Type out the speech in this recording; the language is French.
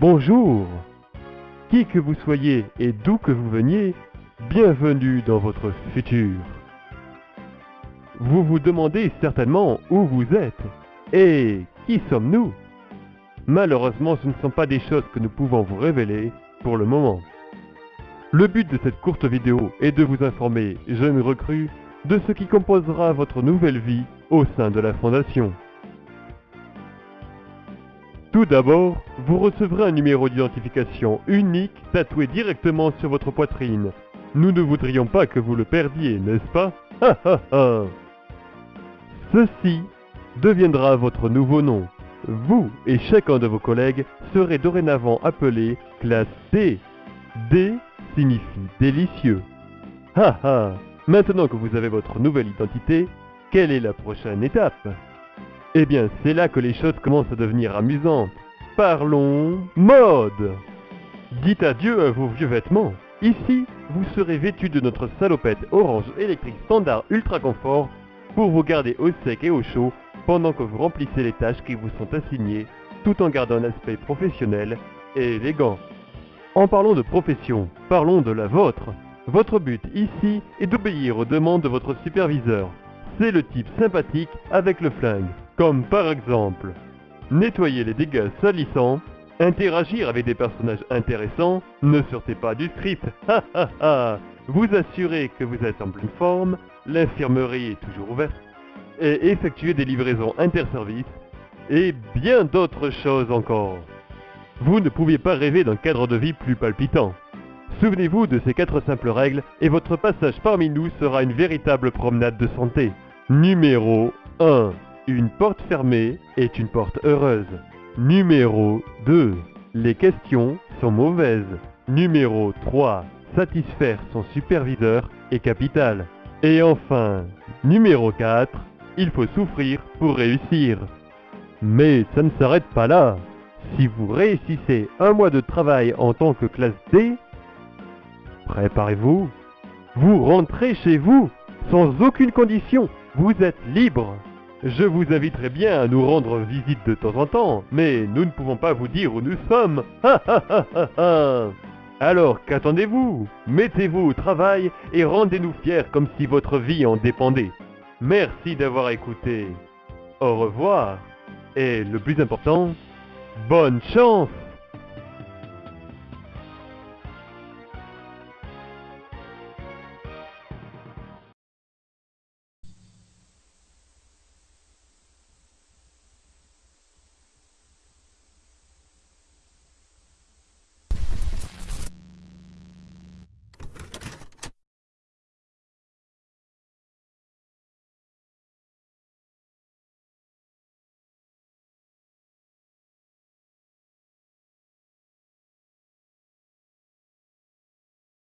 Bonjour Qui que vous soyez et d'où que vous veniez, bienvenue dans votre futur. Vous vous demandez certainement où vous êtes et qui sommes-nous Malheureusement, ce ne sont pas des choses que nous pouvons vous révéler pour le moment. Le but de cette courte vidéo est de vous informer, jeunes recrues, de ce qui composera votre nouvelle vie au sein de la Fondation. Tout d'abord, vous recevrez un numéro d'identification unique tatoué directement sur votre poitrine. Nous ne voudrions pas que vous le perdiez, n'est-ce pas? Ceci deviendra votre nouveau nom. Vous et chacun de vos collègues serez dorénavant appelés classe D. D signifie délicieux. Ha ha Maintenant que vous avez votre nouvelle identité, quelle est la prochaine étape? Eh bien, c'est là que les choses commencent à devenir amusantes. Parlons mode Dites adieu à vos vieux vêtements. Ici, vous serez vêtu de notre salopette orange électrique standard ultra confort pour vous garder au sec et au chaud pendant que vous remplissez les tâches qui vous sont assignées tout en gardant un aspect professionnel et élégant. En parlant de profession, parlons de la vôtre. Votre but ici est d'obéir aux demandes de votre superviseur. C'est le type sympathique avec le flingue, comme par exemple nettoyer les dégâts salissants, interagir avec des personnages intéressants, ne sortez pas du script, ha ha ha, vous assurez que vous êtes en pleine forme, l'infirmerie est toujours ouverte, et effectuer des livraisons interservices, et bien d'autres choses encore. Vous ne pouviez pas rêver d'un cadre de vie plus palpitant. Souvenez-vous de ces quatre simples règles et votre passage parmi nous sera une véritable promenade de santé. Numéro 1. Une porte fermée est une porte heureuse. Numéro 2. Les questions sont mauvaises. Numéro 3. Satisfaire son superviseur est capital. Et enfin, numéro 4. Il faut souffrir pour réussir. Mais ça ne s'arrête pas là. Si vous réussissez un mois de travail en tant que classe D, préparez-vous, vous rentrez chez vous sans aucune condition. Vous êtes libre. Je vous inviterai bien à nous rendre visite de temps en temps, mais nous ne pouvons pas vous dire où nous sommes. Alors qu'attendez-vous? Mettez-vous au travail et rendez-nous fiers comme si votre vie en dépendait. Merci d'avoir écouté. Au revoir. Et le plus important, bonne chance